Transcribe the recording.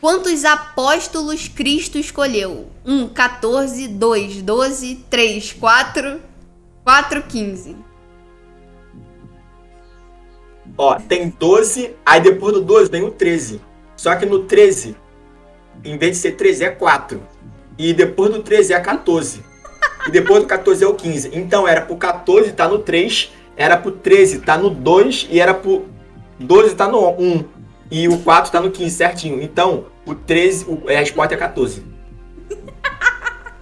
Quantos apóstolos Cristo escolheu? 1, 14, 2, 12, 3, 4, 4, 15. Ó, tem 12, aí depois do 12 vem o 13. Só que no 13, em vez de ser 13, é 4. E depois do 13 é 14. E depois do 14 é o 15. Então era pro 14 tá no 3, era pro 13 tá no 2 e era pro 12 tá no 1. E o 4 tá no 15 certinho. Então, o 13, o, a resposta é 14.